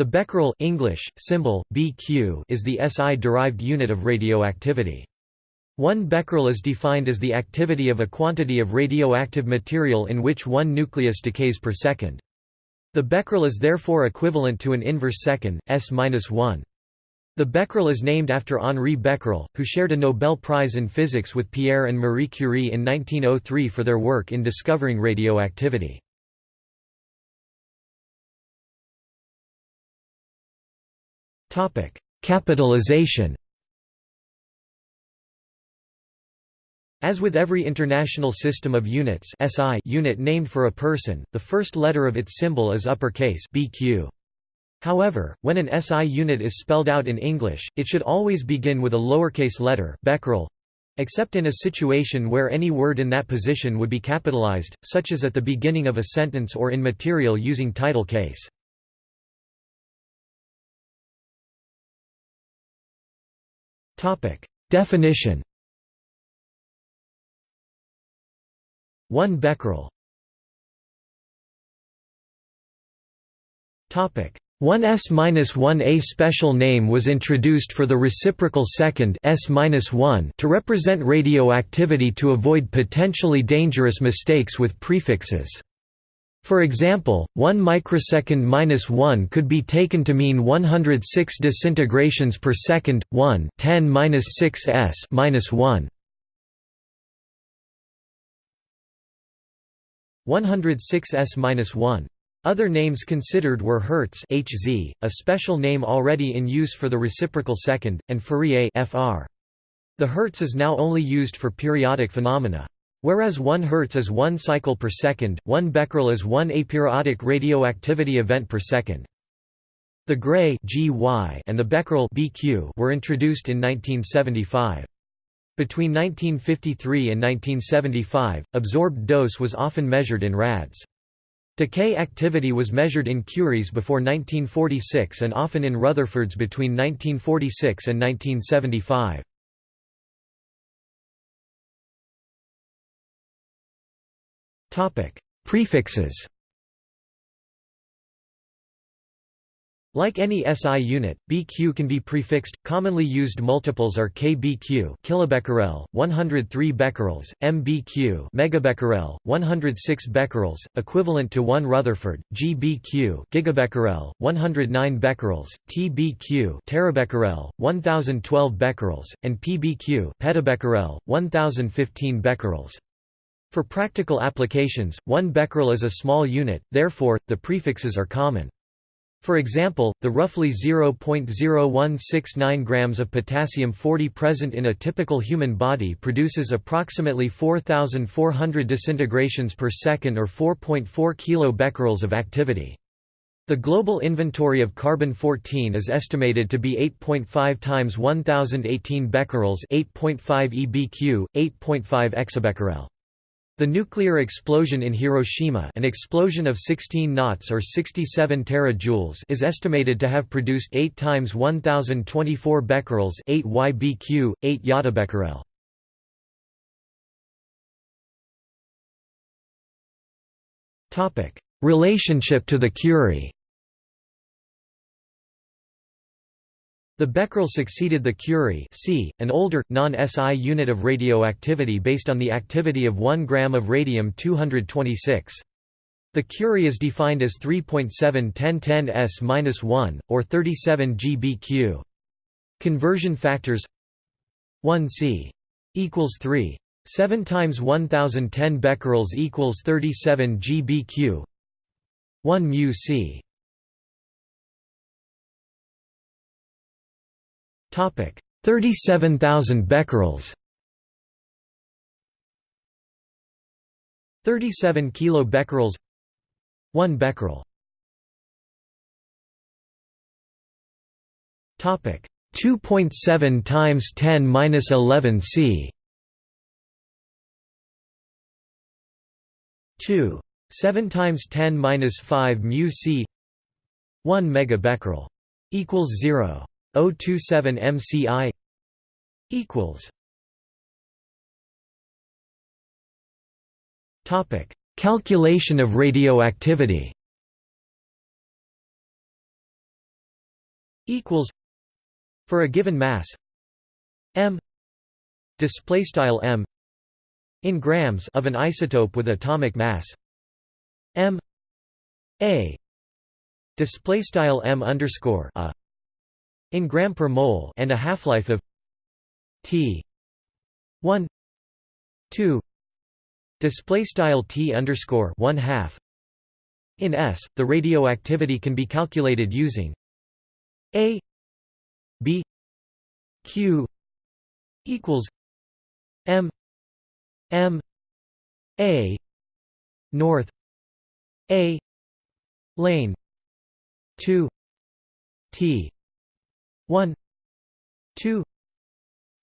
The becquerel English, symbol, BQ is the SI-derived unit of radioactivity. One becquerel is defined as the activity of a quantity of radioactive material in which one nucleus decays per second. The becquerel is therefore equivalent to an inverse second, s-1. The becquerel is named after Henri Becquerel, who shared a Nobel Prize in Physics with Pierre and Marie Curie in 1903 for their work in discovering radioactivity. Topic: Capitalization. As with every international system of units SI unit named for a person, the first letter of its symbol is uppercase BQ. However, when an SI unit is spelled out in English, it should always begin with a lowercase letter becquerel, except in a situation where any word in that position would be capitalized, such as at the beginning of a sentence or in material using title case. Definition. One becquerel. Topic. 1s-1 A special name was introduced for the reciprocal second s-1 to represent radioactivity to avoid potentially dangerous mistakes with prefixes. For example, 1 microsecond minus 1 could be taken to mean 106 disintegrations per second, 1 10 minus 6 s minus 1. 106 s minus 1. Other names considered were Hertz Hz, a special name already in use for the reciprocal second, and Fourier Fr. The Hertz is now only used for periodic phenomena. Whereas 1 Hz is 1 cycle per second, 1 becquerel is 1 aperiodic radioactivity event per second. The Gray and the becquerel were introduced in 1975. Between 1953 and 1975, absorbed dose was often measured in rads. Decay activity was measured in Curies before 1946 and often in Rutherfords between 1946 and 1975. Prefixes Like any SI unit, BQ can be prefixed. Commonly used multiples are kBq, kilobecquerel, 103 becquerels, mbq, megabecquerel, 106 becquerels, equivalent to 1 Rutherford, gbq, gigabecquerel, 109 becquerels, tbq, terabecquerel, 1012 becquerels, and pbq, petabecquerel, 1015 becquerels. For practical applications, 1 becquerel is a small unit, therefore, the prefixes are common. For example, the roughly 0.0169 grams of potassium-40 present in a typical human body produces approximately 4,400 disintegrations per second or 4.4 kilobecquerels of activity. The global inventory of carbon-14 is estimated to be 8.5 times 1018 becquerels 8.5 EBQ, 8.5 exabecquerel. The nuclear explosion in Hiroshima an explosion of 16 knots or 67 terajoules is estimated to have produced 8 times 1024 becquerels 8 YBQ, 8 yottabecquerel. Relationship to the Curie The Becquerel succeeded the Curie C, an older, non-SI unit of radioactivity based on the activity of 1 gram of radium-226. The Curie is defined as 3.7 s-1, or 37 GBq. Conversion factors 1 c equals 3. 7 times 1010 becquerels equals 37 GBq 1 mu c 37,000 becquerels. 37 kilo becquerels. 1 becquerel. Topic. 2.7 times 10 minus 11 c. 2 7 times 10 minus 5 mu c. 1 megabecquerel equals 0 027 MCI equals Topic Calculation of radioactivity equals for a given mass m display style m in grams of an isotope with atomic mass m a display style m underscore a in gram per mole and a half-life of t 1 2 display style t underscore 1 half. In s the radioactivity can be calculated using a b q equals m m a north a lane 2 t 1 2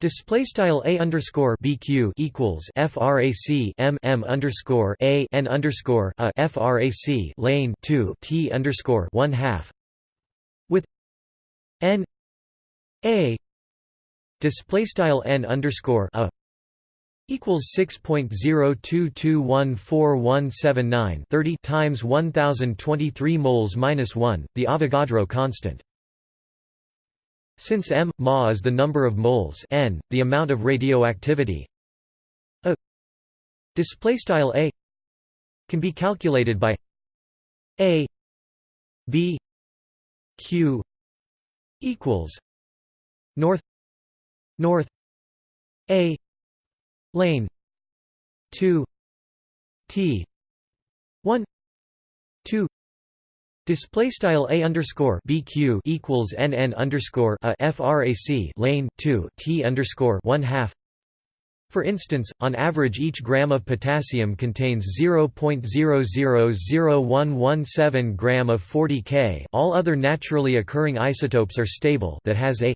Display style a underscore bq equals frac m m underscore a n underscore a frac lane two t underscore one half with n a display style n underscore a equals 6.02214179 times 1023 moles minus 1 the avogadro constant since m ma is the number of moles n the amount of radioactivity a display style a can be calculated by a b q equals north north a lane 2 t 1 2 Display style a underscore bq equals nn underscore a frac lane 2 t underscore 1 half. For instance, on average each gram of potassium contains 0.000117 gram of 40 K. All other naturally occurring isotopes are stable. That has a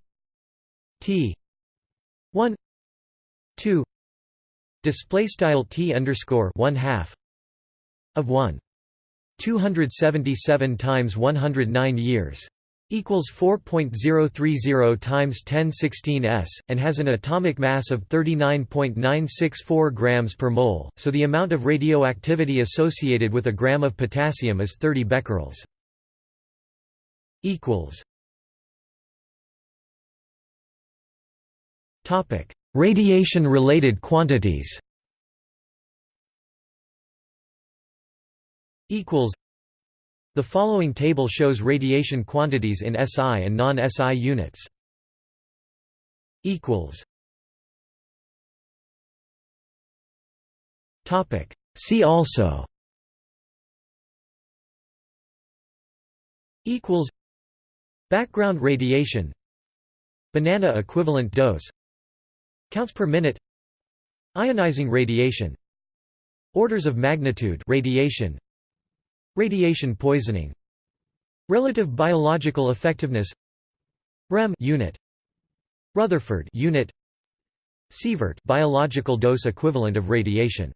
T 1 2 display style T underscore 1 half of 1. 277 times 109 years equals 4.030 times 1016 s and has an atomic mass of 39.964 grams per mole so the amount of radioactivity associated with a gram of potassium is 30 becquerels. Equals. Topic. Radiation related quantities equals The following table shows radiation quantities in SI and non-SI units. equals Topic See also equals Background radiation Banana equivalent dose Counts per minute Ionizing radiation Orders of magnitude radiation Radiation poisoning. Relative biological effectiveness. REM unit. Rutherford unit. Sievert biological dose equivalent of radiation